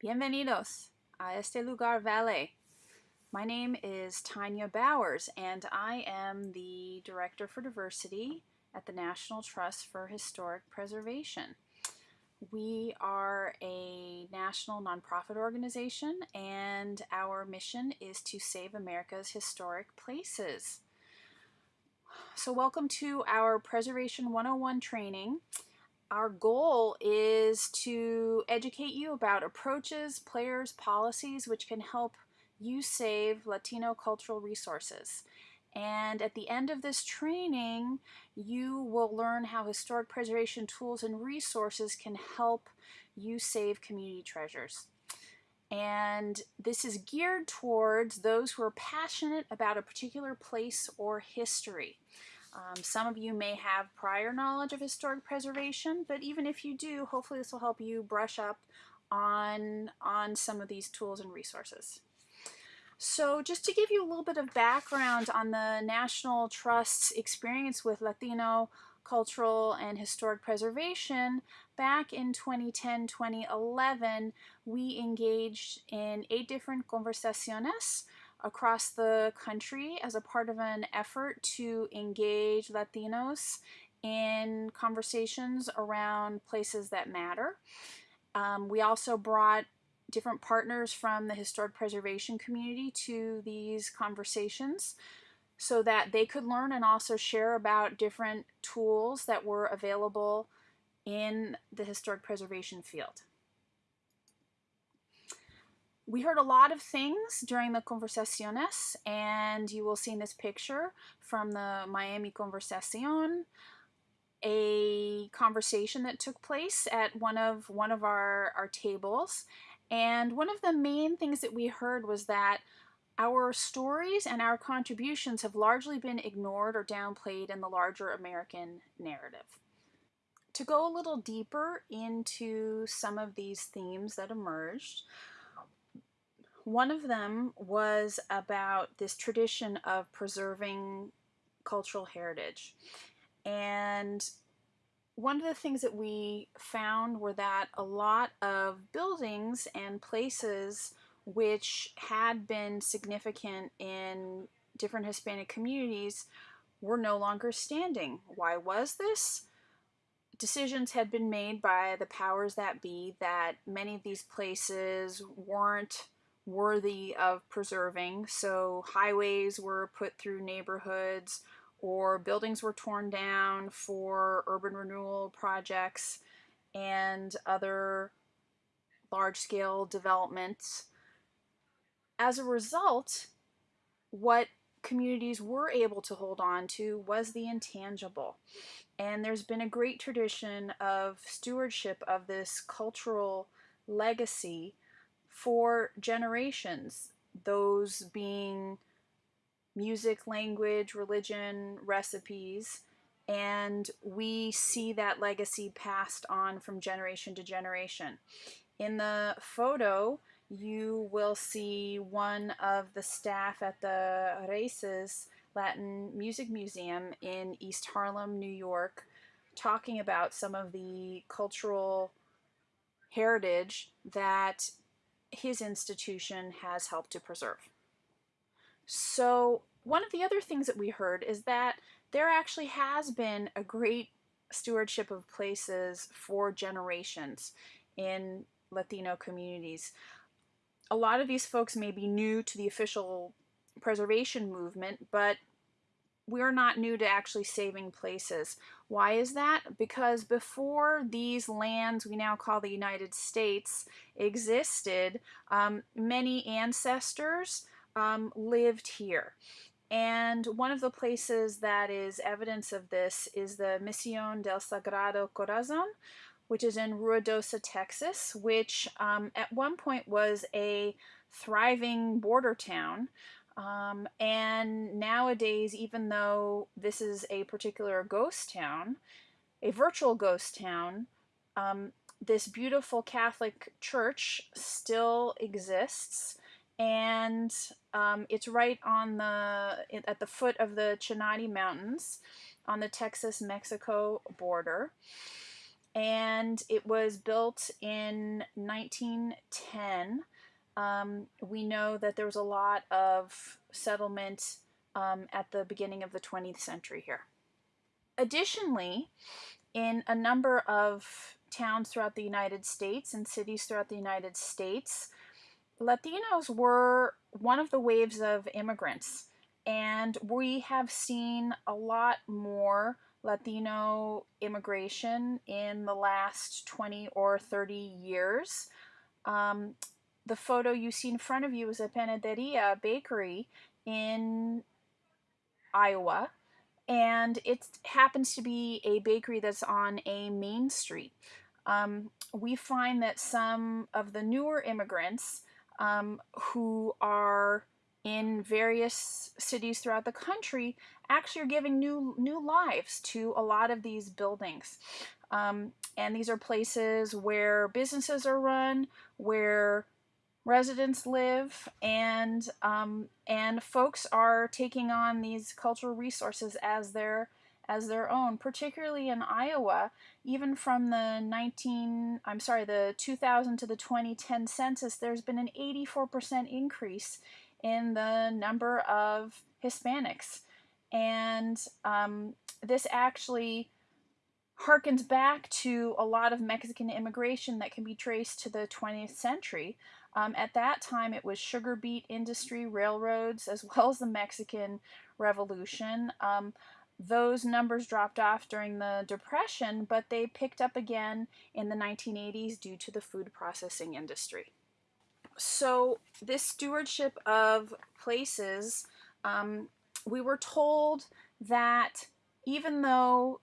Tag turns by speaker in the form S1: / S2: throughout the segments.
S1: Bienvenidos a este lugar vale. My name is Tanya Bowers, and I am the Director for Diversity at the National Trust for Historic Preservation. We are a national nonprofit organization, and our mission is to save America's historic places. So, welcome to our Preservation 101 training. Our goal is to educate you about approaches, players, policies which can help you save Latino cultural resources. And at the end of this training, you will learn how historic preservation tools and resources can help you save community treasures. And this is geared towards those who are passionate about a particular place or history. Um, some of you may have prior knowledge of historic preservation, but even if you do, hopefully this will help you brush up on, on some of these tools and resources. So just to give you a little bit of background on the National Trust's experience with Latino cultural and historic preservation, back in 2010-2011, we engaged in eight different conversaciones across the country as a part of an effort to engage Latinos in conversations around places that matter. Um, we also brought different partners from the historic preservation community to these conversations so that they could learn and also share about different tools that were available in the historic preservation field. We heard a lot of things during the conversaciones, and you will see in this picture from the Miami Conversacion a conversation that took place at one of one of our, our tables and one of the main things that we heard was that our stories and our contributions have largely been ignored or downplayed in the larger American narrative. To go a little deeper into some of these themes that emerged, one of them was about this tradition of preserving cultural heritage. And one of the things that we found were that a lot of buildings and places which had been significant in different Hispanic communities were no longer standing. Why was this? Decisions had been made by the powers that be that many of these places weren't worthy of preserving, so highways were put through neighborhoods or buildings were torn down for urban renewal projects and other large-scale developments. As a result, what communities were able to hold on to was the intangible. And there's been a great tradition of stewardship of this cultural legacy for generations, those being music, language, religion, recipes, and we see that legacy passed on from generation to generation. In the photo, you will see one of the staff at the Raíces Latin Music Museum in East Harlem, New York, talking about some of the cultural heritage that his institution has helped to preserve. So one of the other things that we heard is that there actually has been a great stewardship of places for generations in Latino communities. A lot of these folks may be new to the official preservation movement, but we're not new to actually saving places. Why is that? Because before these lands we now call the United States existed, um, many ancestors um, lived here. And one of the places that is evidence of this is the Misión del Sagrado Corazón, which is in Ruidosa, Texas, which um, at one point was a thriving border town. Um, and nowadays, even though this is a particular ghost town, a virtual ghost town, um, this beautiful Catholic church still exists and um, it's right on the at the foot of the Chinati Mountains on the Texas-Mexico border. and it was built in 1910. Um, we know that there was a lot of settlement um, at the beginning of the 20th century here. Additionally, in a number of towns throughout the United States and cities throughout the United States, Latinos were one of the waves of immigrants. And we have seen a lot more Latino immigration in the last 20 or 30 years. Um, the photo you see in front of you is a panaderia bakery in Iowa, and it happens to be a bakery that's on a main street. Um, we find that some of the newer immigrants um, who are in various cities throughout the country actually are giving new new lives to a lot of these buildings. Um, and these are places where businesses are run, where residents live, and um, and folks are taking on these cultural resources as their as their own, particularly in Iowa, even from the 19 I'm sorry, the 2000 to the 2010 census, there's been an 84% increase in the number of Hispanics. And um, this actually harkens back to a lot of Mexican immigration that can be traced to the 20th century. Um, at that time, it was sugar beet industry, railroads, as well as the Mexican Revolution. Um, those numbers dropped off during the Depression, but they picked up again in the 1980s due to the food processing industry. So, this stewardship of places, um, we were told that even though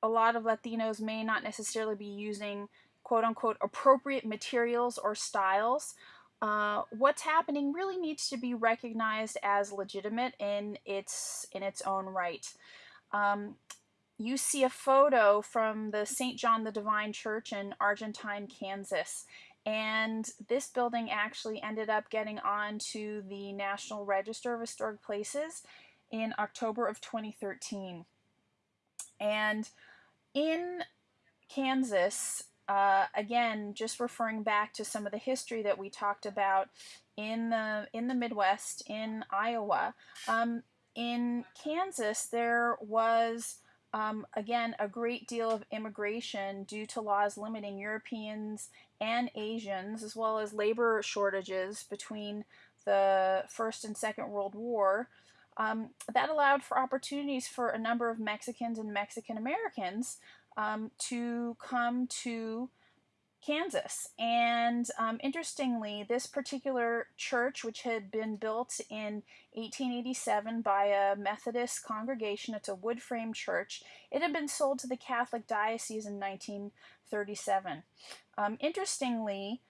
S1: a lot of Latinos may not necessarily be using quote unquote appropriate materials or styles, uh, what's happening really needs to be recognized as legitimate in its in its own right. Um, you see a photo from the St. John the Divine Church in Argentine, Kansas, and this building actually ended up getting onto the National Register of Historic Places in October of 2013. And in Kansas, uh, again, just referring back to some of the history that we talked about in the in the Midwest, in Iowa, um, in Kansas, there was um, again a great deal of immigration due to laws limiting Europeans and Asians, as well as labor shortages between the First and Second World War. Um, that allowed for opportunities for a number of Mexicans and Mexican Americans um, to come to Kansas. And um, interestingly, this particular church, which had been built in 1887 by a Methodist congregation, it's a wood frame church, it had been sold to the Catholic Diocese in 1937. Um, interestingly,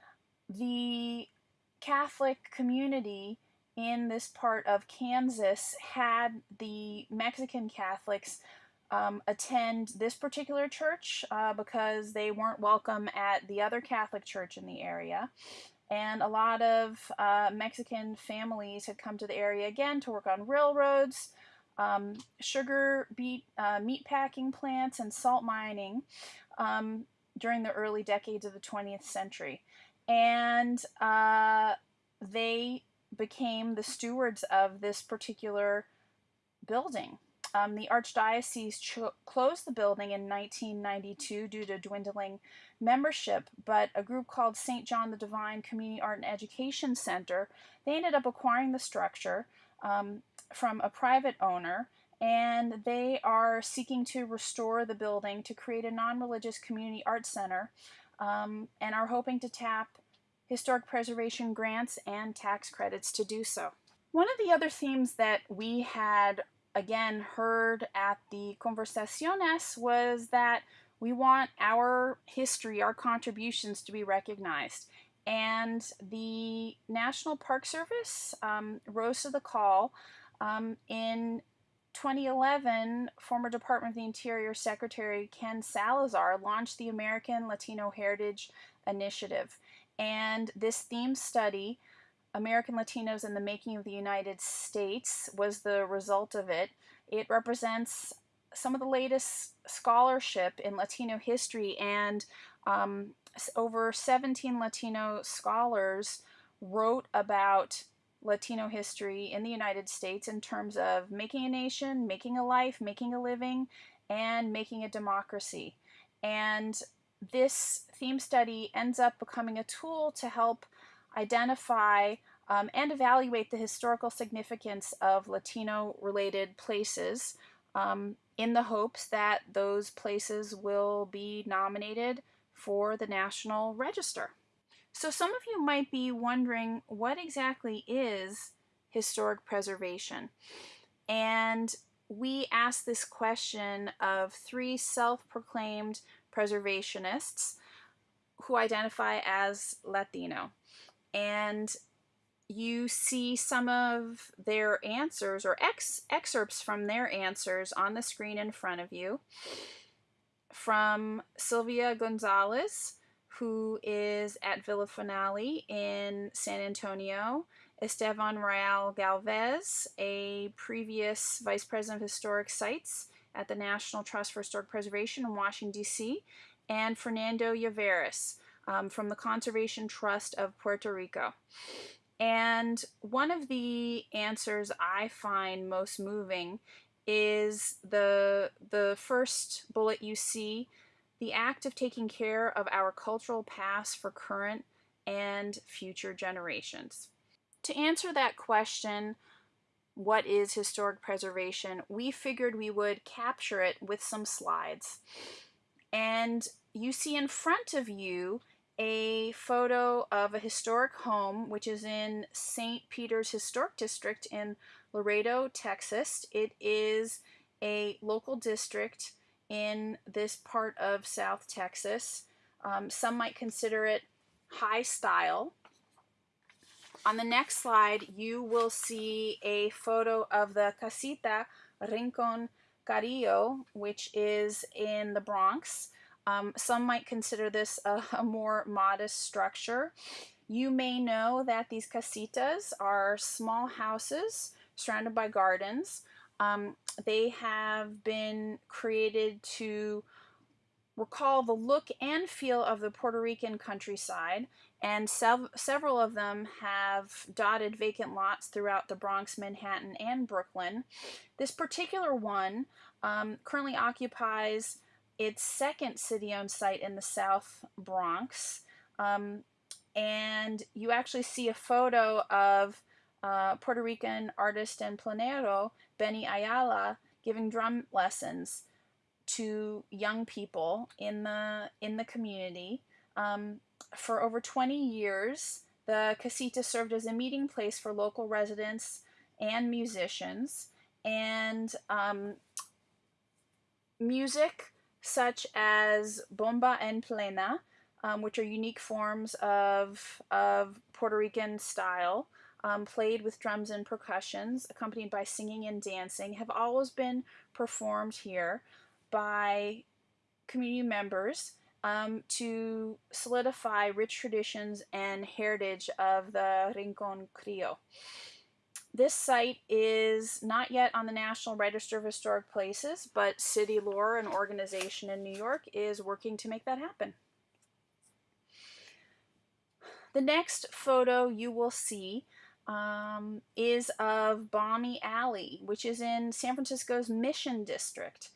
S1: the Catholic community in this part of Kansas had the Mexican Catholics um, attend this particular church uh, because they weren't welcome at the other Catholic church in the area. And a lot of uh, Mexican families had come to the area again to work on railroads, um, sugar beet, uh, meat packing plants, and salt mining um, during the early decades of the 20th century. And uh, they became the stewards of this particular building. Um, the Archdiocese ch- closed the building in 1992 due to dwindling membership, but a group called St. John the Divine Community Art and Education Center, they ended up acquiring the structure um, from a private owner, and they are seeking to restore the building to create a non-religious community art center, um, and are hoping to tap historic preservation grants and tax credits to do so. One of the other themes that we had again heard at the Conversaciones was that we want our history, our contributions to be recognized. And the National Park Service um, rose to the call. Um, in 2011, former Department of the Interior Secretary Ken Salazar launched the American Latino Heritage Initiative. And this theme study American Latinos in the Making of the United States was the result of it. It represents some of the latest scholarship in Latino history, and um, over 17 Latino scholars wrote about Latino history in the United States in terms of making a nation, making a life, making a living, and making a democracy. And this theme study ends up becoming a tool to help identify um, and evaluate the historical significance of Latino related places um, in the hopes that those places will be nominated for the National Register. So, some of you might be wondering what exactly is historic preservation? And we asked this question of three self proclaimed preservationists who identify as Latino. And you see some of their answers or ex- excerpts from their answers on the screen in front of you. From Sylvia Gonzalez, who is at Villa Finale in San Antonio, Esteban Real Galvez, a previous vice president of historic sites at the National Trust for Historic Preservation in Washington, D.C., and Fernando Lloveras um, from the Conservation Trust of Puerto Rico. And one of the answers I find most moving is the the first bullet you see, the act of taking care of our cultural past for current and future generations. To answer that question, what is historic preservation? We figured we would capture it with some slides. And you see in front of you a photo of a historic home, which is in St. Peter's Historic District in Laredo, Texas. It is a local district in this part of South Texas. Um, some might consider it high style. On the next slide, you will see a photo of the Casita Rincon Criollo, which is in the Bronx. Um, some might consider this a, a, more modest structure. You may know that these casitas are small houses surrounded by gardens. Um, they have been created to recall the look and feel of the Puerto Rican countryside, and sev- several of them have dotted vacant lots throughout the Bronx, Manhattan, and Brooklyn. This particular one um, currently occupies its second city owned site in the South Bronx. Um, and you actually see a photo of uh, Puerto Rican artist and plenero, Benny Ayala, giving drum lessons to young people in the in the community. Um, for over 20 years, the casita served as a meeting place for local residents and musicians, and um, music such as bomba en plena, um, which are unique forms of, of Puerto Rican style, um, played with drums and percussions, accompanied by singing and dancing, have always been performed here by community members um, to solidify rich traditions and heritage of the Rincon Criollo. This site is not yet on the National Register of Historic Places, but City Lore, an organization in New York, is working to make that happen. The next photo you will see um, is of Balmy Alley, which is in San Francisco's Mission District.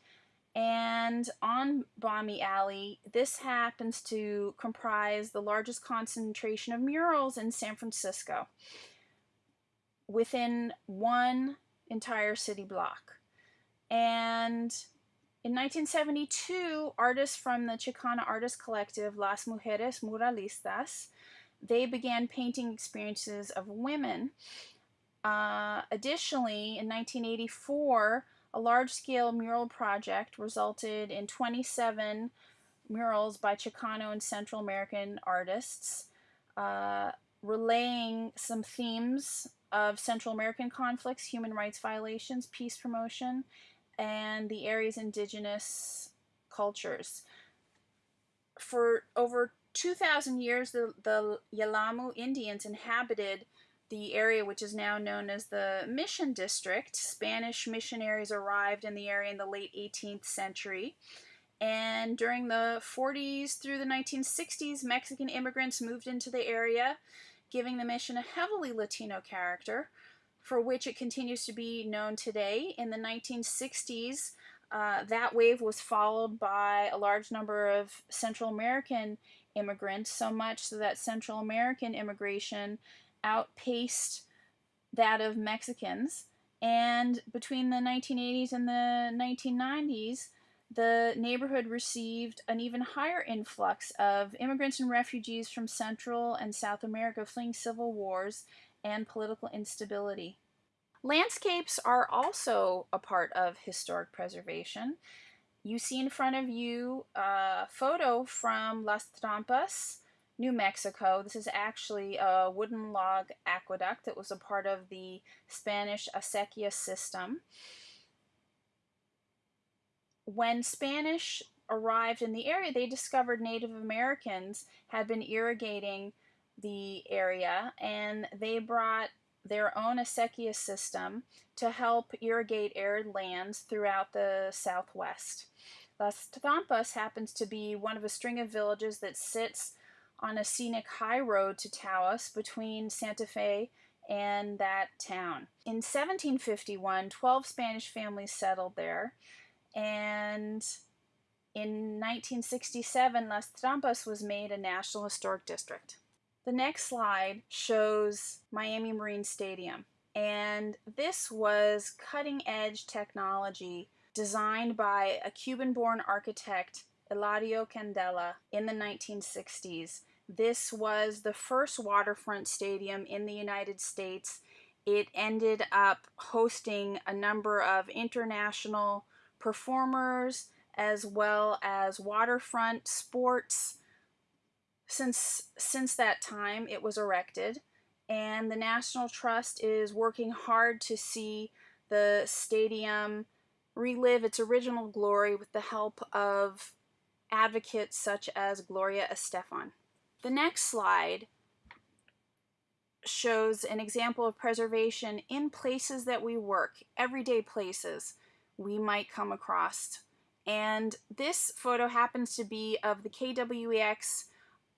S1: And on Balmy Alley, this happens to comprise the largest concentration of murals in San Francisco within one entire city block. And in 1972, artists from the Chicana artist collective Las Mujeres Muralistas, they began painting experiences of women. Uh, additionally, in 1984, a large-scale mural project resulted in 27 murals by Chicano and Central American artists, uh, relaying some themes of Central American conflicts, human rights violations, peace promotion, and the area's indigenous cultures. For over 2,000 years, the, the Yelamu Indians inhabited the area which is now known as the Mission District. Spanish missionaries arrived in the area in the late 18th century. And during the 40s through the 1960s, Mexican immigrants moved into the area, giving the mission a heavily Latino character, for which it continues to be known today. In the 1960s, uh, that wave was followed by a large number of Central American immigrants, so much so that Central American immigration outpaced that of Mexicans. And between the 1980s and the 1990s, the neighborhood received an even higher influx of immigrants and refugees from Central and South America fleeing civil wars and political instability. Landscapes are also a part of historic preservation. You see in front of you a photo from Las Trampas, New Mexico. This is actually a wooden log aqueduct that was a part of the Spanish acequia system. When Spanish arrived in the area, they discovered Native Americans had been irrigating the area and they brought their own acequia system to help irrigate arid lands throughout the southwest. Las Trampas happens to be one of a string of villages that sits on a scenic high road to Taos between Santa Fe and that town. In 1751, 12 Spanish families settled there, and in 1967, Las Trampas was made a National Historic District. The next slide shows Miami Marine Stadium, and this was cutting edge technology designed by a Cuban born architect, Hilario Candela, in the 1960s. This was the first waterfront stadium in the United States. It ended up hosting a number of international performers as well as waterfront sports. Since, since that time, it was erected, and the National Trust is working hard to see the stadium relive its original glory with the help of advocates such as Gloria Estefan. The next slide shows an example of preservation in places that we work, everyday places we might come across. And this photo happens to be of the KWEX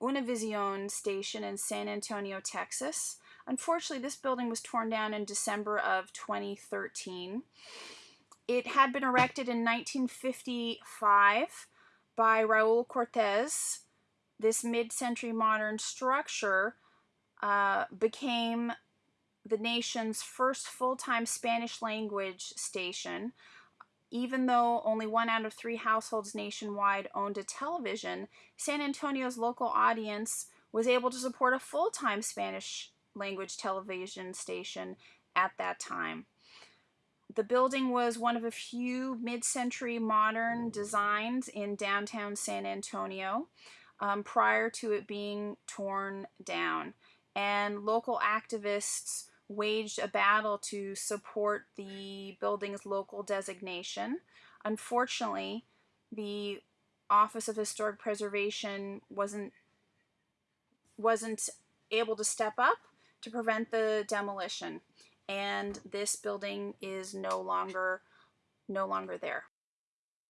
S1: Univision station in San Antonio, Texas. Unfortunately, this building was torn down in December of 2013. It had been erected in 1955 by Raul Cortez this mid-century modern structure uh, became the nation's first full-time Spanish language station. Even though only one out of three households nationwide owned a television, San Antonio's local audience was able to support a full-time Spanish language television station at that time. The building was one of a few mid-century modern designs in downtown San Antonio um, prior to it being torn down. And local activists waged a battle to support the building's local designation. Unfortunately, the Office of Historic Preservation wasn't wasn't able to step up to prevent the demolition and this building is no longer no longer there.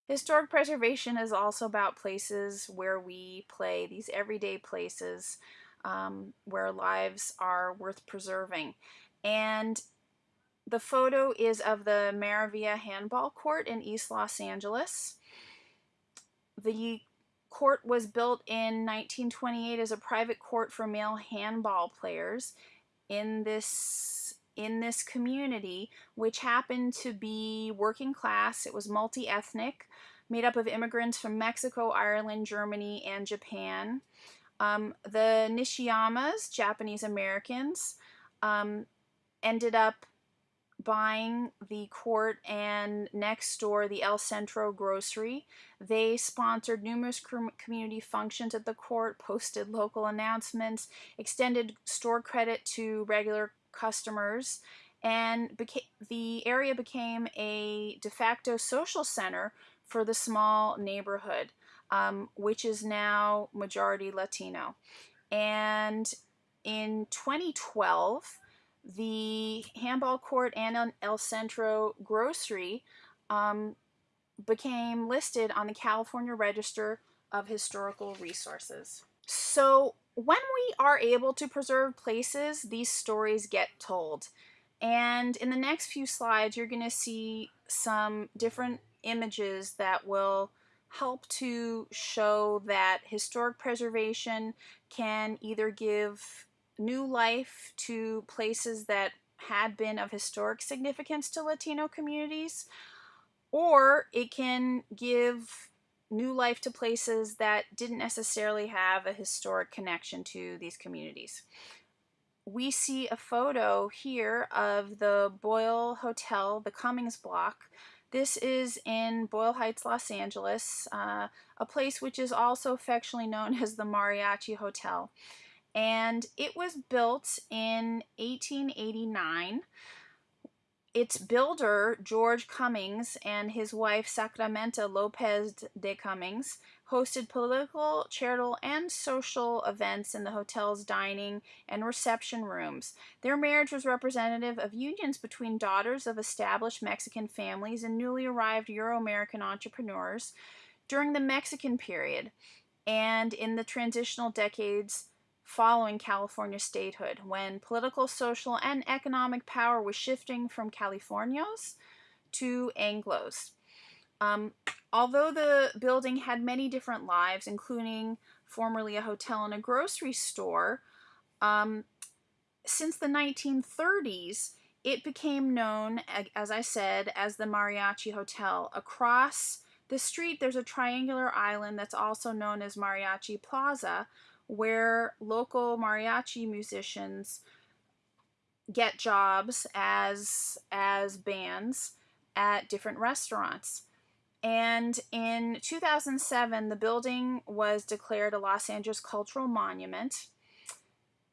S1: Historic preservation is also about places where we play, these everyday places um, where lives are worth preserving. And the photo is of the Maravilla Handball Court in East Los Angeles. The court was built in 1928 as a private court for male handball players. In this in this community, which happened to be working class. It was multi ethnic, made up of immigrants from Mexico, Ireland, Germany, and Japan. Um, the Nishiyamas, Japanese Americans, um, ended up buying the court and next door the El Centro grocery. They sponsored numerous community functions at the court, posted local announcements, extended store credit to regular customers, and the area became a de facto social center for the small neighborhood, um, which is now majority Latino. And in 2012, the handball court and El Centro grocery um, became listed on the California Register of Historical Resources. So when we are able to preserve places, these stories get told. And in the next few slides, you're going to see some different images that will help to show that historic preservation can either give new life to places that had been of historic significance to Latino communities, or it can give new life to places that didn't necessarily have a historic connection to these communities. We see a photo here of the Boyle Hotel, the Cummings Block. This is in Boyle Heights, Los Angeles, uh, a place which is also affectionately known as the Mariachi Hotel. And it was built in 1889 its builder, George Cummings, and his wife, Sacramento Lopez de Cummings, hosted political, charitable, and social events in the hotel's dining and reception rooms. Their marriage was representative of unions between daughters of established Mexican families and newly arrived Euro American entrepreneurs during the Mexican period and in the transitional decades following California statehood, when political, social, and economic power was shifting from Californios to Anglos. Um, although the building had many different lives, including formerly a hotel and a grocery store, um, since the 1930s, it became known, as I said, as the Mariachi Hotel. Across the street, there's a triangular island that's also known as Mariachi Plaza, where local mariachi musicians get jobs as as bands at different restaurants. And in 2007, the building was declared a Los Angeles Cultural Monument.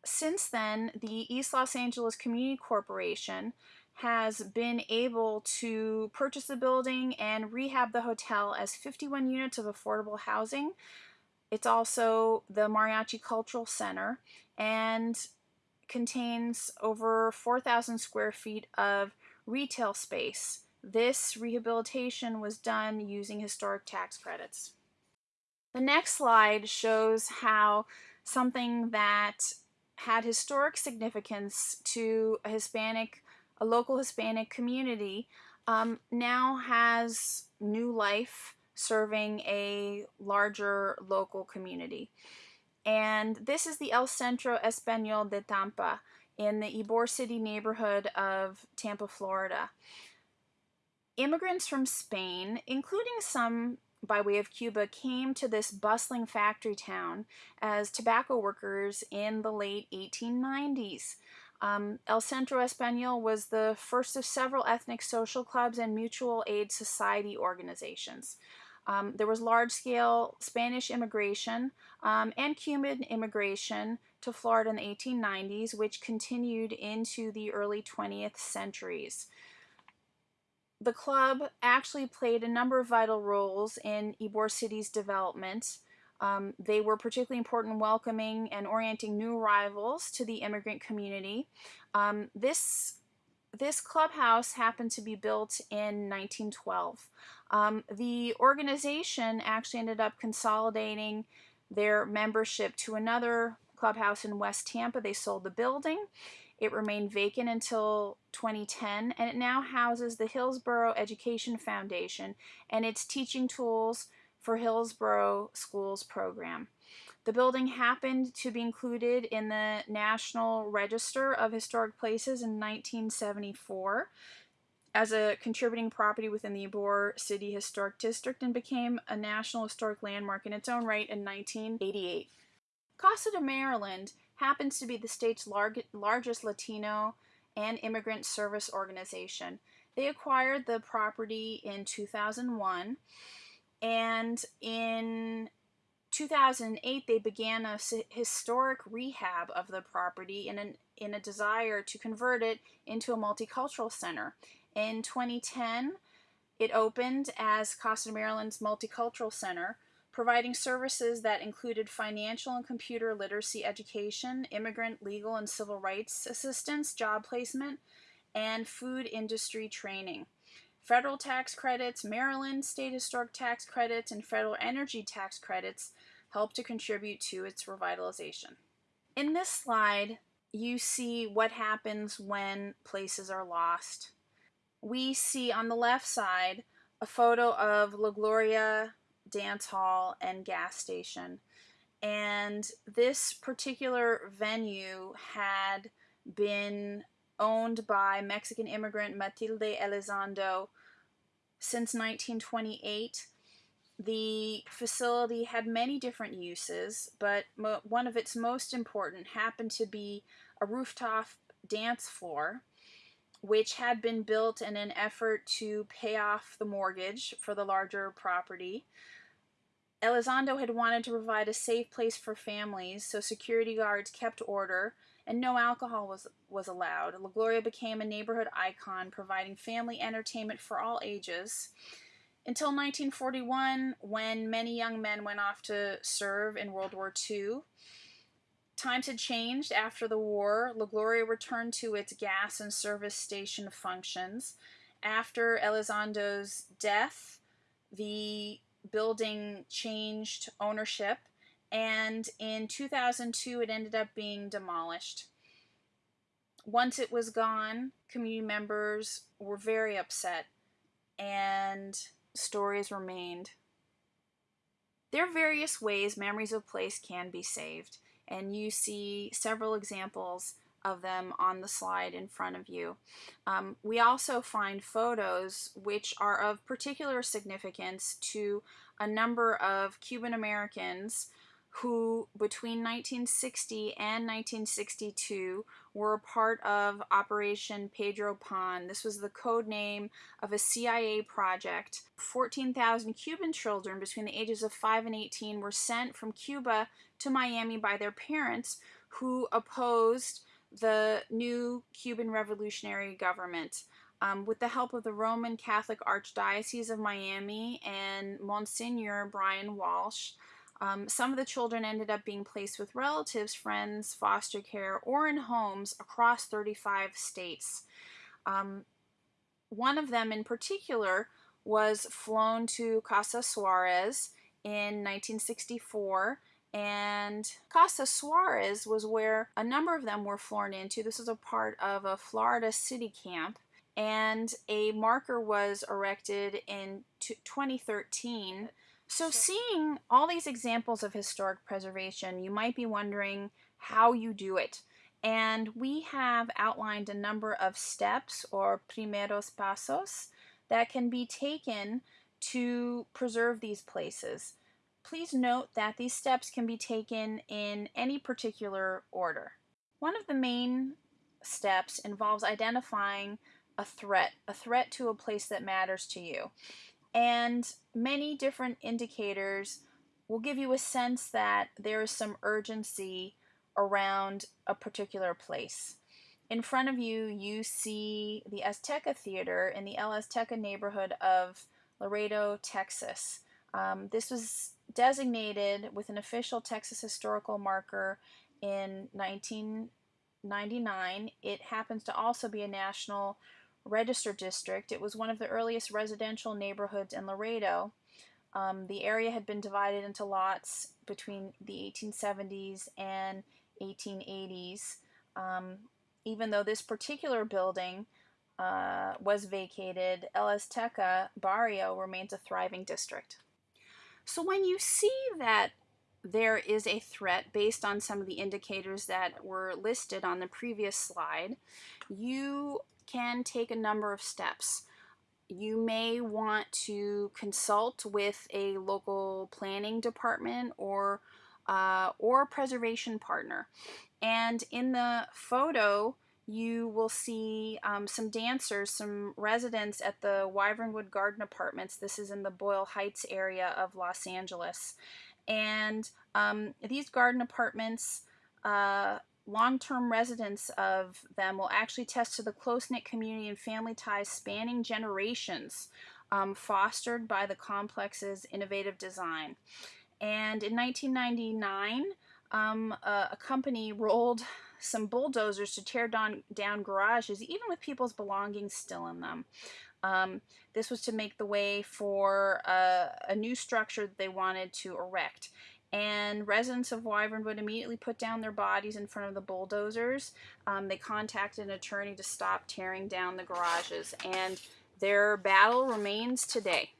S1: Since then, the East Los Angeles Community Corporation has been able to purchase the building and rehab the hotel as 51 units of affordable housing it's also the Mariachi Cultural Center and contains over 4,000 square feet of retail space. This rehabilitation was done using historic tax credits. The next slide shows how something that had historic significance to a Hispanic, a local Hispanic community, um, now has new life serving a larger local community. And this is the El Centro Español de Tampa in the Ybor City neighborhood of Tampa, Florida. Immigrants from Spain, including some by way of Cuba, came to this bustling factory town as tobacco workers in the late 1890s. Um, El Centro Español was the first of several ethnic social clubs and mutual aid society organizations. Um, there was large scale Spanish immigration um, and Cuban immigration to Florida in the 1890s, which continued into the early 20th centuries. The club actually played a number of vital roles in Ybor City's development. Um, they were particularly important in welcoming and orienting new arrivals to the immigrant community. Um, this this clubhouse happened to be built in 1912. Um, the organization actually ended up consolidating their membership to another clubhouse in West Tampa. They sold the building. It remained vacant until 2010, and it now houses the Hillsborough Education Foundation and its teaching tools for Hillsborough Schools program. The building happened to be included in the National Register of Historic Places in 1974 as a contributing property within the Ybor City Historic District and became a National Historic Landmark in its own right in 1988. Casa de Maryland happens to be the state's lar largest Latino and immigrant service organization. They acquired the property in 2001 and in 2008 they began a historic rehab of the property in, an, in a desire to convert it into a multicultural center. In 2010, it opened as Casa Maryland's Multicultural Center providing services that included financial and computer literacy education, immigrant, legal, and civil rights assistance, job placement, and food industry training. Federal tax credits, Maryland state historic tax credits, and federal energy tax credits help to contribute to its revitalization. In this slide, you see what happens when places are lost. We see on the left side a photo of La Gloria Dance Hall and gas station. And this particular venue had been owned by Mexican immigrant Matilde Elizondo since 1928. The facility had many different uses, but one of its most important happened to be a rooftop dance floor, which had been built in an effort to pay off the mortgage for the larger property. Elizondo had wanted to provide a safe place for families, so security guards kept order and no alcohol was, was allowed. La Gloria became a neighborhood icon, providing family entertainment for all ages. Until 1941, when many young men went off to serve in World War II. Times had changed after the war. La Gloria returned to its gas and service station functions. After Elizondo's death, the building changed ownership, and in 2002 it ended up being demolished. Once it was gone, community members were very upset, and stories remained. There are various ways memories of place can be saved, and you see several examples of them on the slide in front of you. Um, we also find photos which are of particular significance to a number of Cuban Americans who between 1960 and 1962 were part of Operation Pedro Pan. This was the code name of a CIA project. 14,000 Cuban children between the ages of 5 and 18 were sent from Cuba to Miami by their parents who opposed the new Cuban revolutionary government. Um, with the help of the Roman Catholic Archdiocese of Miami and Monsignor Bryan Walsh, um, some of the children ended up being placed with relatives, friends, foster care, or in homes across 35 states. Um, one of them in particular was flown to Casa Suarez in 1964 and Casa Suarez was where a number of them were flown into. This is a part of a Florida city camp, and a marker was erected in 2013. So, seeing all these examples of historic preservation, you might be wondering how you do it. And we have outlined a number of steps or primeros pasos that can be taken to preserve these places. Please note that these steps can be taken in any particular order. One of the main steps involves identifying a threat, a threat to a place that matters to you. And many different indicators will give you a sense that there is some urgency around a particular place. In front of you, you see the Azteca Theater in the El Azteca neighborhood of Laredo, Texas. Um, this was designated with an official Texas historical marker in 1999. It happens to also be a national register district. It was one of the earliest residential neighborhoods in Laredo. Um, the area had been divided into lots between the 1870s and 1880s. Um, even though this particular building uh, was vacated, El Azteca Barrio remains a thriving district. So when you see that there is a threat based on some of the indicators that were listed on the previous slide, you can take a number of steps. You may want to consult with a local planning department or uh, or preservation partner. And in the photo, you will see um, some dancers, some residents at the Wyvernwood Garden Apartments. This is in the Boyle Heights area of Los Angeles. And um, these garden apartments, uh, long term residents of them will actually test to the close knit community and family ties spanning generations, um, fostered by the complex's innovative design. And in 1999, um, a, a, company rolled some bulldozers to tear down, down garages, even with people's belongings still in them. Um, this was to make the way for a, a new structure that they wanted to erect and residents of Wyvernwood immediately put down their bodies in front of the bulldozers. Um, they contacted an attorney to stop tearing down the garages, and their battle remains today.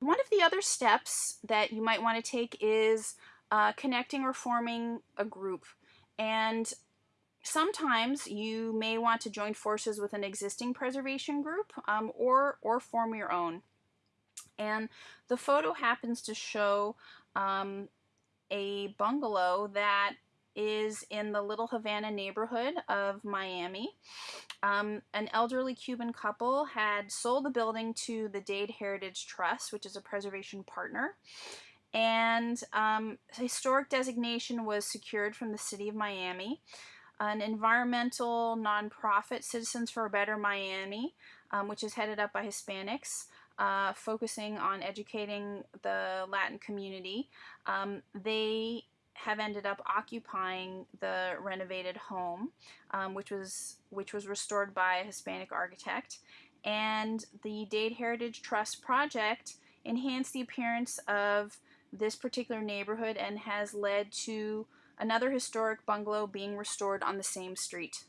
S1: One of the other steps that you might want to take is uh, connecting or forming a group. And sometimes you may want to join forces with an existing preservation group um, or, or form your own. And the photo happens to show um, a bungalow that is in the Little Havana neighborhood of Miami. Um, an elderly Cuban couple had sold the building to the Dade Heritage Trust, which is a preservation partner. And um, historic designation was secured from the city of Miami. An environmental nonprofit, Citizens for a Better Miami, um, which is headed up by Hispanics, uh, focusing on educating the Latin community. Um, they have ended up occupying the renovated home, um, which was which was restored by a Hispanic architect, and the Dade Heritage Trust project enhanced the appearance of this particular neighborhood and has led to another historic bungalow being restored on the same street.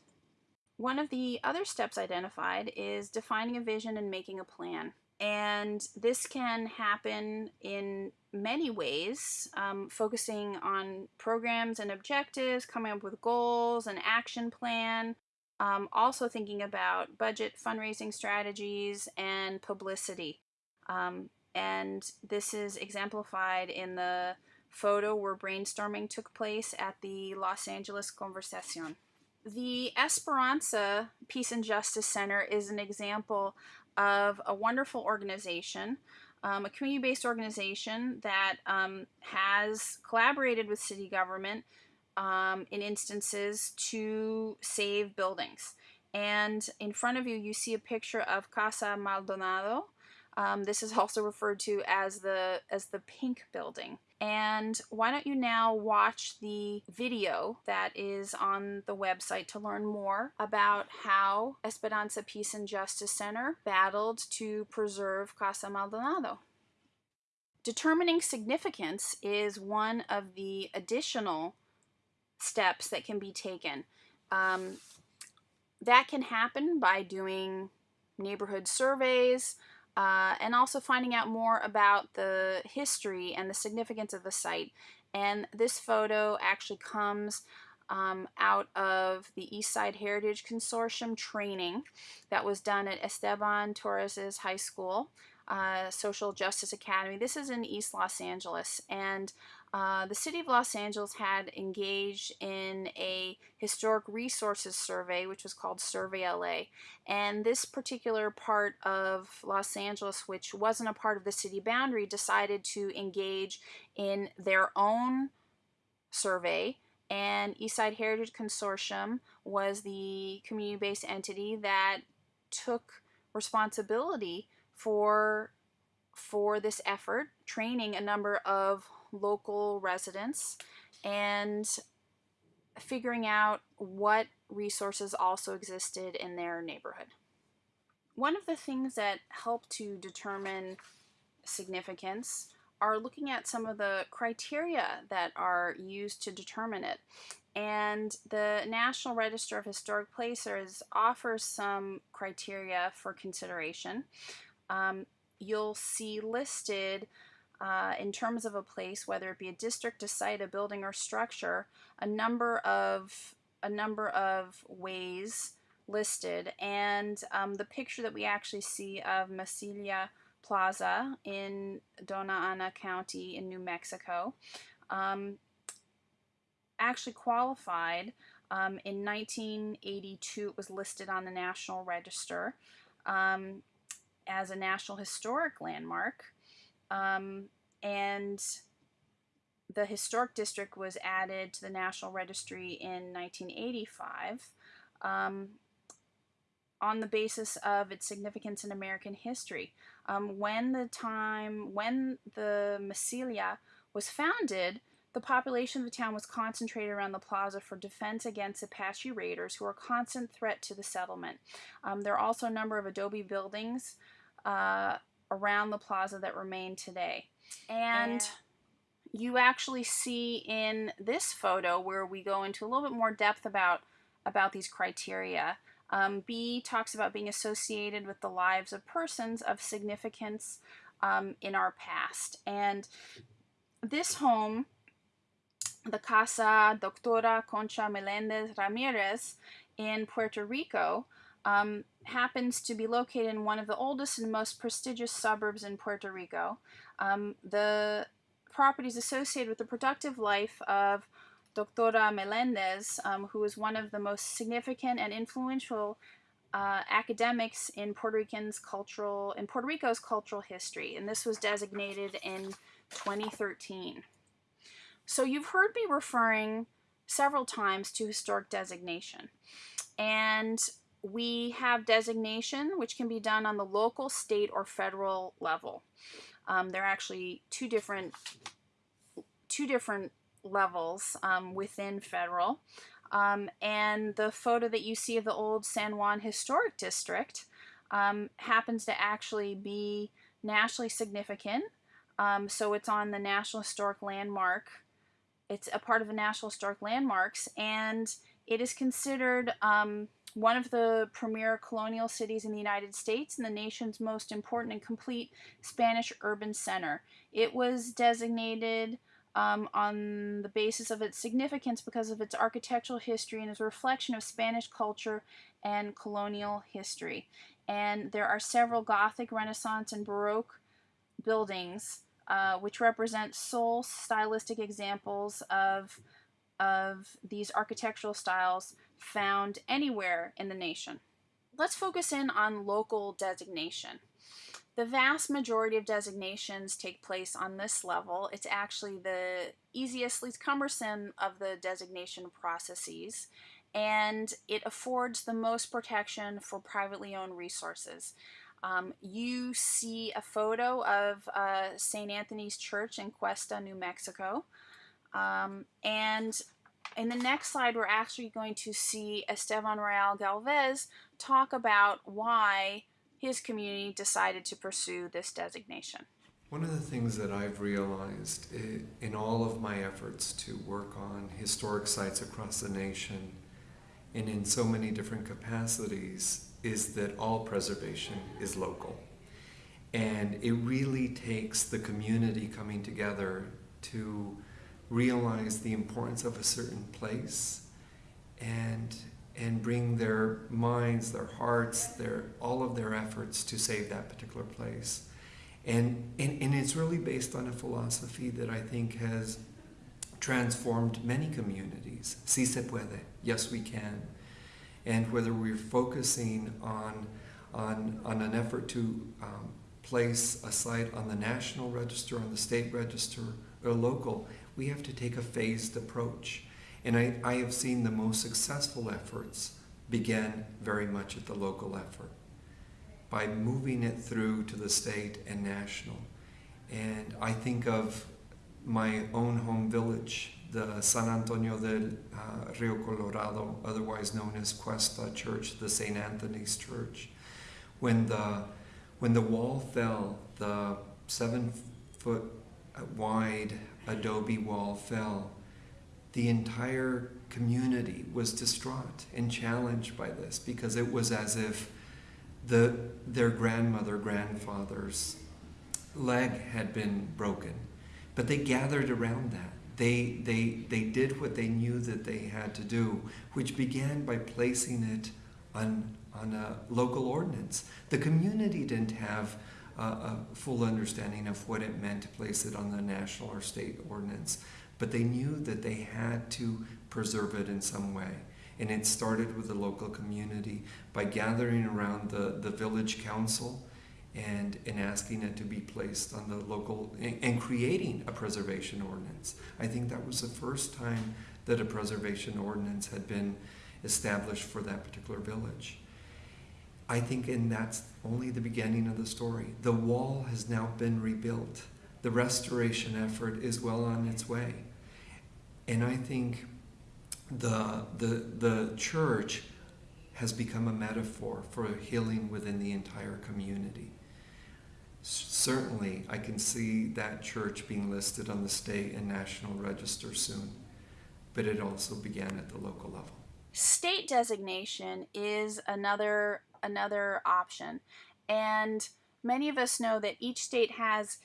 S1: One of the other steps identified is defining a vision and making a plan. And this can happen in many ways, um, focusing on programs and objectives, coming up with goals, an action plan, um, also thinking about budget, fundraising strategies, and publicity. Um, and this is exemplified in the photo where brainstorming took place at the Los Angeles Conversacion. The Esperanza Peace and Justice Center is an example of a wonderful organization, um, a community based organization that um, has collaborated with city government um, in instances to save buildings. And in front of you, you see a picture of Casa Maldonado. Um, this is also referred to as the as the pink building. And why don't you now watch the video that is on the website to learn more about how Esperanza Peace and Justice Center battled to preserve Casa Maldonado. Determining significance is one of the additional steps that can be taken. Um, that can happen by doing neighborhood surveys, uh, and also finding out more about the history and the significance of the site. And this photo actually comes um, out of the East Side Heritage Consortium training that was done at Esteban Torres's high school, uh, Social Justice Academy. This is in East Los Angeles, and uh, the City of Los Angeles had engaged in a historic resources survey, which was called Survey LA. And this particular part of Los Angeles, which wasn't a part of the city boundary, decided to engage in their own survey. And Eastside Heritage Consortium was the community based entity that took responsibility for for this effort, training a number of local residents and figuring out what resources also existed in their neighborhood. One of the things that help to determine significance are looking at some of the criteria that are used to determine it. And the National Register of Historic Places offers some criteria for consideration. Um, you'll see listed uh, in terms of a place, whether it be a district, a site, a building, or structure, a number of a number of ways listed. And um, the picture that we actually see of Mesilla Plaza in Dona Ana County in New Mexico um, actually qualified. Um, in 1982, it was listed on the National Register um, as a National Historic Landmark. Um, and the historic district was added to the National Registry in 1985 um, on the basis of its significance in American history. Um, when the time, when the Mesilla was founded, the population of the town was concentrated around the plaza for defense against Apache raiders who were a constant threat to the settlement. Um, there are also a number of adobe buildings uh, around the plaza that remain today. And you actually see in this photo where we go into a little bit more depth about about these criteria. Um, B talks about being associated with the lives of persons of significance um, in our past. And this home the Casa Doctora Concha Melendez Ramirez in Puerto Rico um, happens to be located in one of the oldest and most prestigious suburbs in Puerto Rico. Um, the property is associated with the productive life of Doctora Melendez, um, who was one of the most significant and influential uh, academics in Puerto Rican's cultural in Puerto Rico's cultural history, and this was designated in 2013. So you've heard me referring several times to historic designation. And we have designation, which can be done on the local, state, or federal level. Um, there are actually two different two different levels um, within federal. Um, and the photo that you see of the old San Juan Historic District um, happens to actually be nationally significant. Um, so it's on the National Historic Landmark it's a part of the National Historic Landmarks, and it is considered um, one of the premier colonial cities in the United States and the nation's most important and complete Spanish urban center. It was designated um, on the basis of its significance because of its architectural history and is a reflection of Spanish culture and colonial history. And there are several Gothic, Renaissance, and Baroque buildings uh, which represent sole stylistic examples of, of these architectural styles found anywhere in the nation. Let's focus in on local designation. The vast majority of designations take place on this level. It's actually the easiest, least cumbersome of the designation processes, and it affords the most protection for privately owned resources. Um, you see a photo of uh, St. Anthony's Church in Questa, New Mexico. Um, and in the next slide, we're actually going to see Estevan Rael-Galvez talk about why his community decided to pursue this designation.
S2: One of the things that I've realized in all of my efforts to work on historic sites across the nation and in so many different capacities is that all preservation is local. And it really takes the community coming together to realize the importance of a certain place and and bring their minds, their hearts, their all of their efforts to save that particular place. And, and, and it's really based on a philosophy that I think has transformed many communities. Si se puede, yes we can and whether we're focusing on, on, on an effort to um, place a site on the national register, on the state register, or local, we have to take a phased approach. And I, I have seen the most successful efforts begin very much at the local effort by moving it through to the state and national. And I think of my own home village the San Antonio del uh, Rio Colorado, otherwise known as Questa Church, the St. Anthony's Church. When the, when the wall fell, the seven foot wide adobe wall fell, the entire community was distraught and challenged by this because it was as if the, their grandmother, grandfather's leg had been broken. But they gathered around that they, they, they did what they knew that they had to do, which began by placing it on, on a local ordinance. The community didn't have a, a full understanding of what it meant to place it on the national or state ordinance, but they knew that they had to preserve it in some way. And it started with the local community by gathering around the, the village council and, in asking it to be placed on the local and, and creating a preservation ordinance. I think that was the first time that a preservation ordinance had been established for that particular village. I think, and that's only the beginning of the story. The wall has now been rebuilt. the restoration effort is well on its way. And I think the, the, the church has become a metaphor for healing within the entire community. Certainly, I can see that church being listed on the state and national register soon, but it also began at the local level.
S1: State designation is another another option, and many of us know that each state has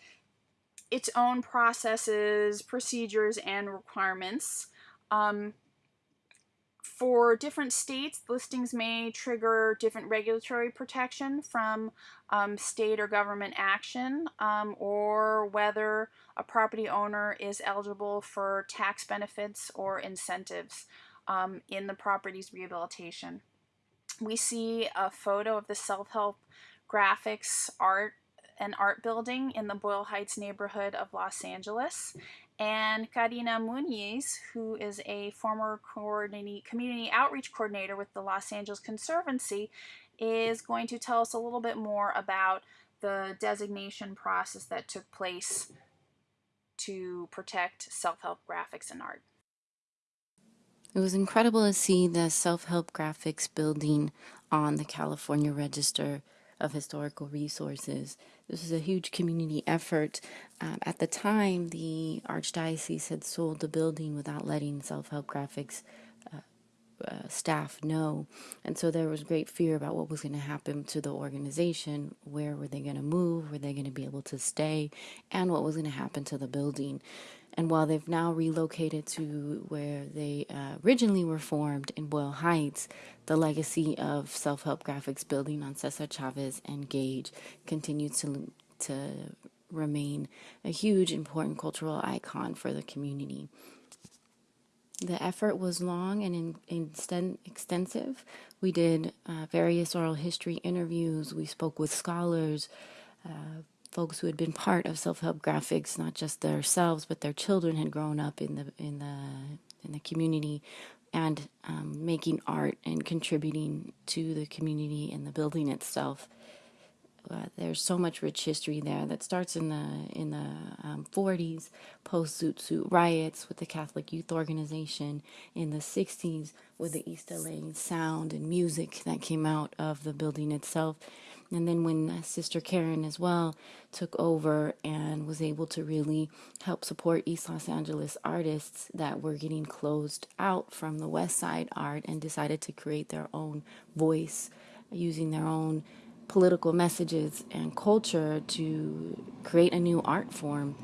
S1: its own processes, procedures, and requirements. Um, for different states, listings may trigger different regulatory protection from um, state or government action, um, or whether a property owner is eligible for tax benefits or incentives um, in the property's rehabilitation. We see a photo of the self-help graphics art and art building in the Boyle Heights neighborhood of Los Angeles and Karina Muniz, who is a former community outreach coordinator with the Los Angeles Conservancy, is going to tell us a little bit more about the designation process that took place to protect self-help graphics and art.
S3: It was incredible to see the self-help graphics building on the California Register of Historical Resources. This was a huge community effort. Um, at the time, the Archdiocese had sold the building without letting Self Help Graphics uh, staff know. And so there was great fear about what was going to happen to the organization. Where were they going to move? Were they going to be able to stay? And what was going to happen to the building? And while they've now relocated to where they uh, originally were formed in Boyle Heights, the legacy of self help graphics building on Cesar Chavez and Gage continues to, to remain a huge, important cultural icon for the community. The effort was long and in, in extensive. We did uh, various oral history interviews, we spoke with scholars. Uh, folks who had been part of self-help graphics, not just themselves, but their children had grown up in the in the in the community and um, making art and contributing to the community and the building itself. Uh, there's so much rich history there that starts in the in the um, 40s, post Zoot Suit riots with the Catholic Youth Organization, in the 60s with the East LA sound and music that came out of the building itself, and then when Sister Karen as well took over and was able to really help support East Los Angeles artists that were getting closed out from the West Side art and decided to create their own voice using their own political messages and culture to create a new art form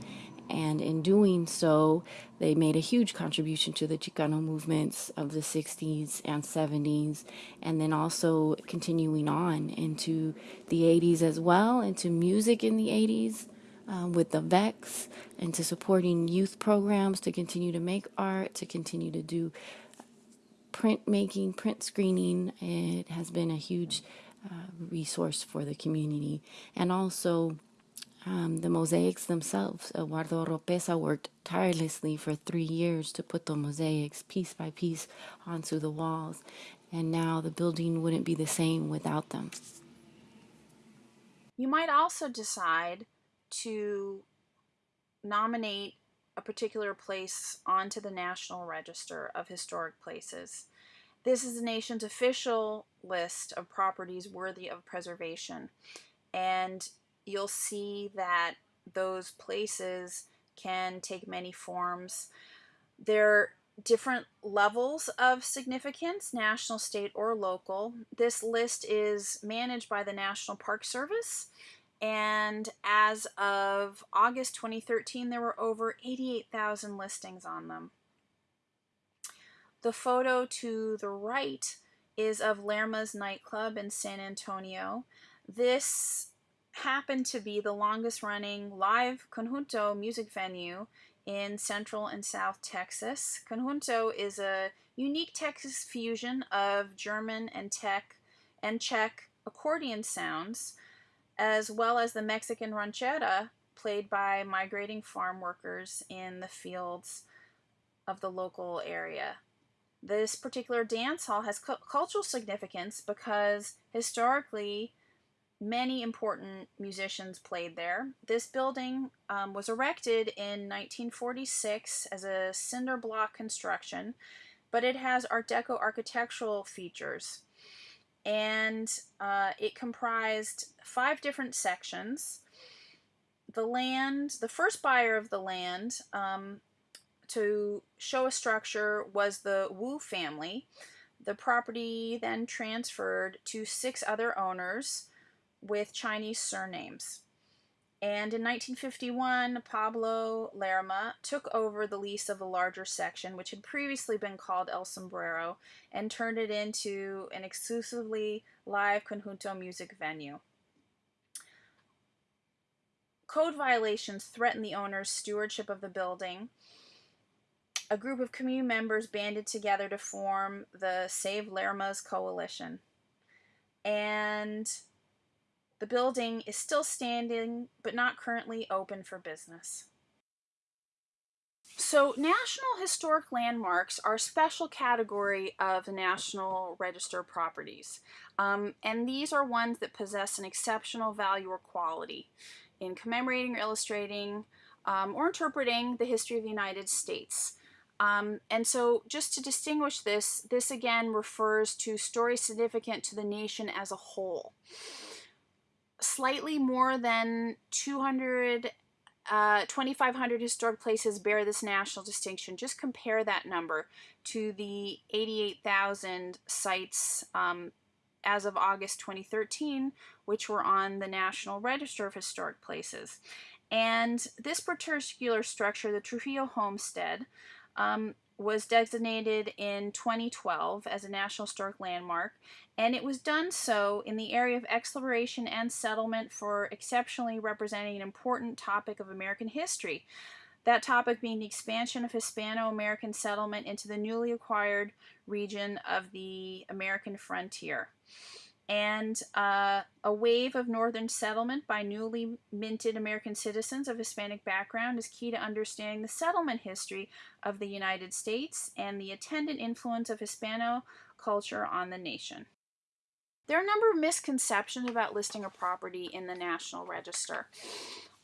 S3: and in doing so, they made a huge contribution to the Chicano movements of the 60s and 70s, and then also continuing on into the 80s as well, into music in the 80s. Um, with the VEX, into supporting youth programs to continue to make art, to continue to do print making, print screening. It has been a huge uh, resource for the community. And also, um, the mosaics themselves. Eduardo Oropeza worked tirelessly for three years to put the mosaics piece by piece onto the walls, and now the building wouldn't be the same without them.
S1: You might also decide to nominate a particular place onto the National Register of Historic Places. This is the nation's official list of properties worthy of preservation. And you'll see that those places can take many forms. They're different levels of significance, national, state, or local. This list is managed by the National Park Service, and as of August 2013, there were over 88,000 listings on them. The photo to the right is of Lerma's nightclub in San Antonio. This happened to be the longest running live conjunto music venue in Central and South Texas. Conjunto is a unique Texas fusion of German and Czech and Czech accordion sounds, as well as the Mexican ranchera played by migrating farm workers in the fields of the local area. This particular dance hall has cu cultural significance because historically many important musicians played there. This building um, was erected in 1946 as a cinder block construction, but it has Art Deco architectural features. And uh, it comprised five different sections. The land, the first buyer of the land um, to show a structure was the Wu family. The property then transferred to six other owners with Chinese surnames. And in 1951, Pablo Lerma took over the lease of the larger section, which had previously been called El Sombrero, and turned it into an exclusively live conjunto music venue. Code violations threatened the owner's stewardship of the building. A group of community members banded together to form the Save Lerma's Coalition. And the building is still standing, but not currently open for business. So, National Historic Landmarks are a special category of National Register properties, um, and these are ones that possess an exceptional value or quality in commemorating or illustrating um, or interpreting the history of the United States. Um, and so, just to distinguish this, this again refers to stories significant to the nation as a whole slightly more than 200 uh, 2,500 historic places bear this national distinction. Just compare that number to the 88,000 sites um, as of August 2013, which were on the National Register of Historic Places. And this particular structure, the Trujillo Homestead, um, was designated in 2012 as a National Historic Landmark, and it was done so in the area of exploration and settlement for exceptionally representing an important topic of American history. That topic being the expansion of Hispano American settlement into the newly acquired region of the American frontier and uh, a wave of northern settlement by newly minted American citizens of Hispanic background is key to understanding the settlement history of the United States and the attendant influence of Hispano culture on the nation. There are a number of misconceptions about listing a property in the National Register.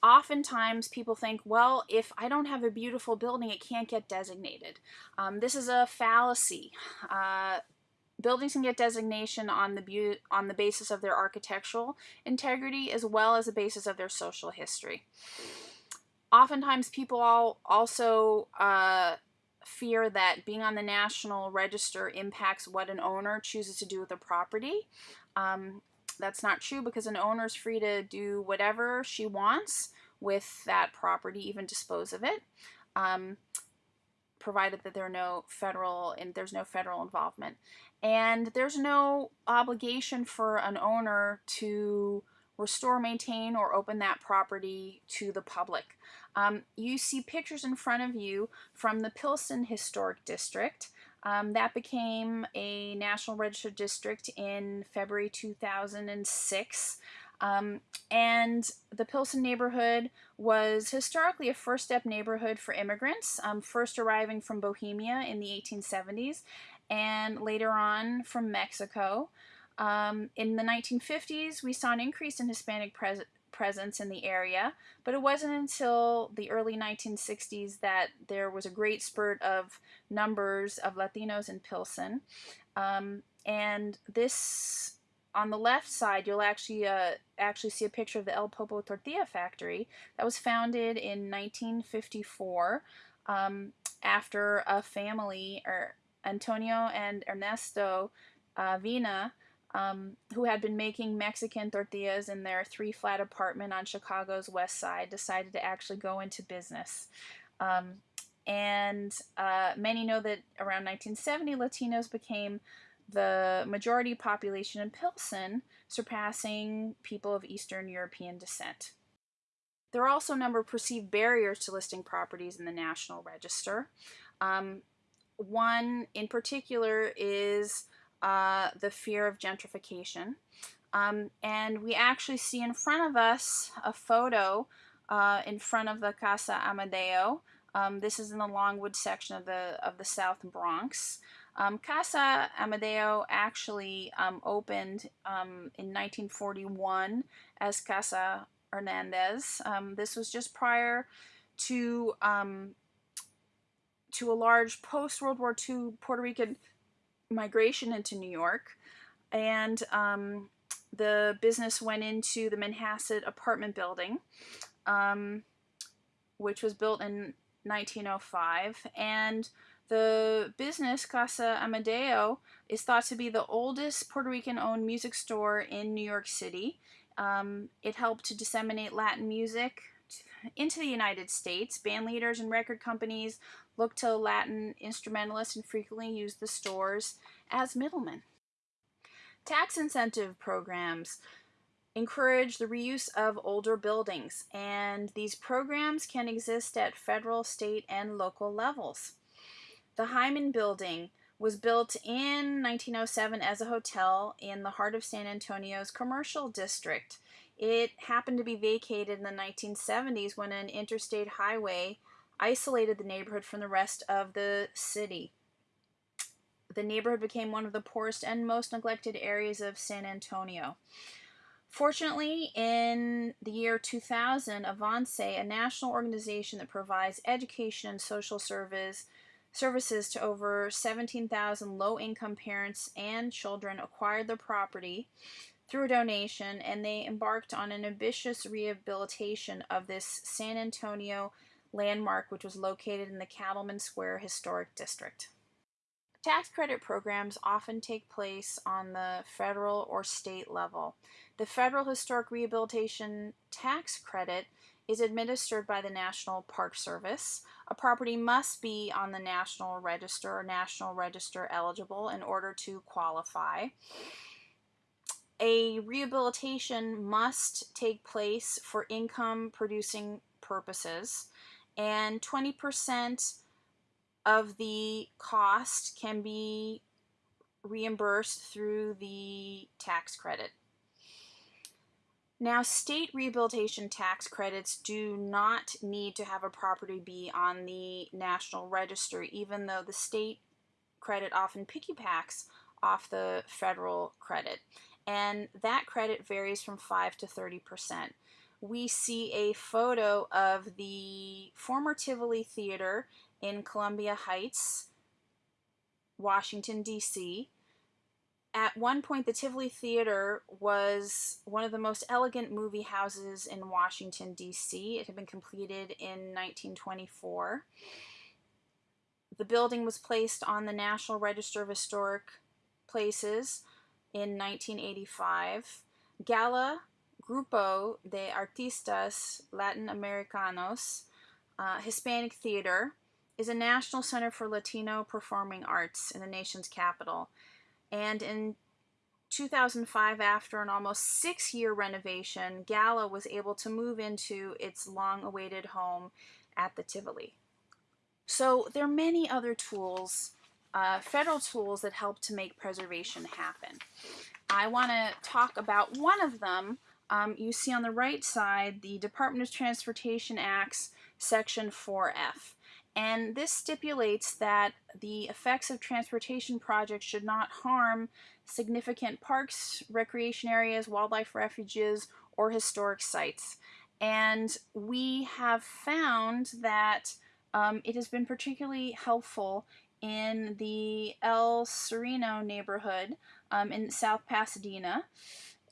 S1: Oftentimes, people think, well, if I don't have a beautiful building, it can't get designated. Um, this is a fallacy. Uh, buildings can get designation on the on the basis of their architectural integrity as well as the basis of their social history. Oftentimes, people all also uh, fear that being on the national register impacts what an owner chooses to do with a property. Um, that's not true because an owner is free to do whatever she wants with that property, even dispose of it. Um, provided that there are no federal and there's no federal involvement and there's no obligation for an owner to restore, maintain, or open that property to the public. Um, you see pictures in front of you from the Pilsen Historic District. Um, that became a National Register district in February 2006. Um, and the Pilsen neighborhood was historically a first step neighborhood for immigrants, um, first arriving from Bohemia in the 1870s and later on from Mexico. Um, in the 1950s, we saw an increase in Hispanic pres- presence in the area, but it wasn't until the early 1960s that there was a great spurt of numbers of Latinos in Pilsen. Um, and this, on the left side, you'll actually uh, actually see a picture of the El Popo Tortilla Factory that was founded in 1954 um, after a family or Antonio and Ernesto uh, Vina, um, who had been making Mexican tortillas in their three flat apartment on Chicago's west side, decided to actually go into business. Um, and uh, many know that around 1970, Latinos became the majority population in Pilsen, surpassing people of Eastern European descent. There are also a number of perceived barriers to listing properties in the National Register. Um, one in particular is uh, the fear of gentrification. Um, and we actually see in front of us a photo uh, in front of the Casa Amadeo. Um, this is in the Longwood section of the of the South Bronx. Um, Casa Amadeo actually um, opened um, in 1941 as Casa Hernandez. Um, this was just prior to um, to a large post World War II Puerto Rican migration into New York, and um, the business went into the Manhanset apartment building, which was built in 1905, and the business Casa Amadeo is thought to be the oldest Puerto Rican-owned music store in New York City. Um, it helped to disseminate Latin music into the United States. Band leaders and record companies looked to Latin instrumentalists and frequently used the stores as middlemen. Tax incentive programs encourage the reuse of older buildings, and these programs can exist at federal, state, and local levels. The Hyman Building was built in 1907 as a hotel in the heart of San Antonio's commercial district. It happened to be vacated in the 1970s when an interstate highway isolated the neighborhood from the rest of the city. The neighborhood became one of the poorest and most neglected areas of San Antonio. Fortunately, in the year 2000, Avance, a national organization that provides education and social service services to over 17,000 low-income parents and children, acquired the property through a donation, and they embarked on an ambitious rehabilitation of this San Antonio landmark, which was located in the Cattleman Square Historic District. Tax credit programs often take place on the federal or state level. The Federal Historic Rehabilitation Tax Credit is administered by the National Park Service. A property must be on the National Register or National Register eligible in order to qualify. A rehabilitation must take place for income producing purposes and 20% of the cost can be reimbursed through the tax credit. Now, state rehabilitation tax credits do not need to have a property be on the National Register, even though the state credit often piggybacks off the federal credit. And that credit varies from 5 to 30 percent we see a photo of the former Tivoli Theater in Columbia Heights, Washington, D.C. At one point, the Tivoli Theater was one of the most elegant movie houses in Washington, D.C. It had been completed in 1924. The building was placed on the National Register of Historic Places in 1985. Gala Grupo de Artistas Latinoamericanos, uh, Hispanic Theater, is a national center for Latino performing arts in the nation's capital. And in 2005, after an almost six year renovation, Gala was able to move into its long awaited home at the Tivoli. So there are many other tools, uh, federal tools, that help to make preservation happen. I want to talk about one of them, um, you see on the right side the Department of Transportation Act's Section 4F. And this stipulates that the effects of transportation projects should not harm significant parks, recreation areas, wildlife refuges, or historic sites. And we have found that um, it has been particularly helpful in the El Sereno neighborhood um, in South Pasadena.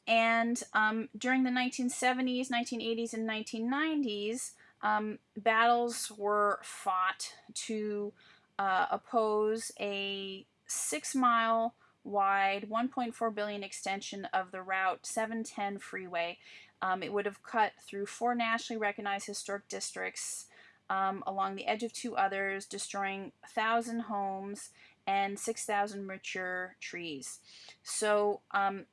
S1: And um, during the 1970s, 1980s, and 1990s, um, battles were fought to uh, oppose a six mile wide, 1.4 billion extension of the Route 710 freeway. Um, it would have cut through four nationally recognized historic districts um, along the edge of two others, destroying 1,000 homes and 6,000 mature trees. So um,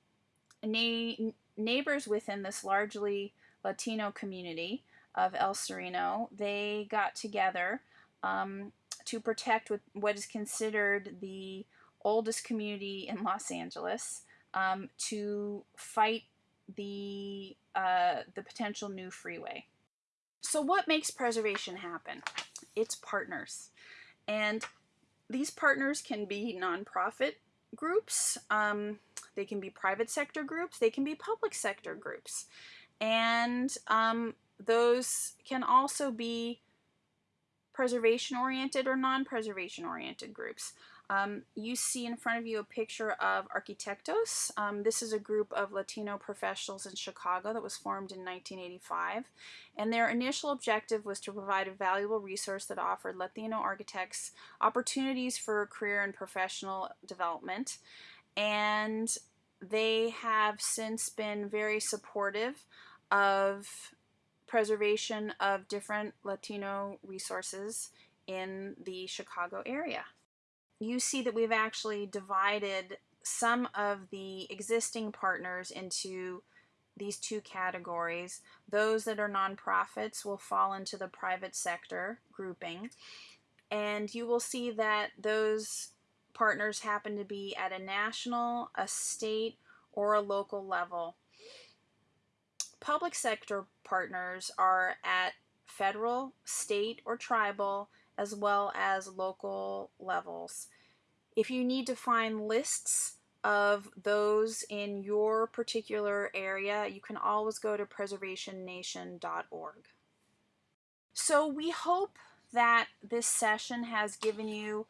S1: na- neighbors within this largely Latino community of El Sereno, they got together um, to protect what is considered the oldest community in Los Angeles um, to fight the uh, the potential new freeway. So, what makes preservation happen? It's partners, and These partners can be nonprofit groups, um, they can be private sector groups, they can be public sector groups. And um, those can also be preservation oriented or non preservation oriented groups. Um, you see in front of you a picture of Arquitectos. Um, this is a group of Latino professionals in Chicago that was formed in 1985. And their initial objective was to provide a valuable resource that offered Latino architects opportunities for career and professional development. And they have since been very supportive of preservation of different Latino resources in the Chicago area you see that we've actually divided some of the existing partners into these two categories. Those that are nonprofits will fall into the private sector grouping. And you will see that those partners happen to be at a national, a state, or a local level. Public sector partners are at federal, state, or tribal, as well as local levels. If you need to find lists of those in your particular area, you can always go to preservationnation.org. So we hope that this session has given you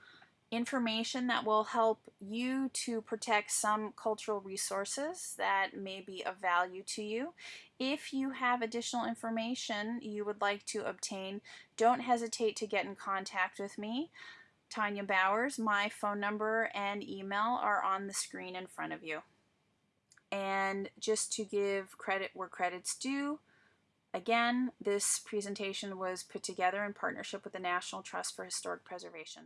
S1: information that will help you to protect some cultural resources that may be of value to you. If you have additional information you would like to obtain, don't hesitate to get in contact with me. Tanya Bowers, my phone number and email are on the screen in front of you. And just to give credit where credit's due, again, this presentation was put together in partnership with the National Trust for Historic Preservation.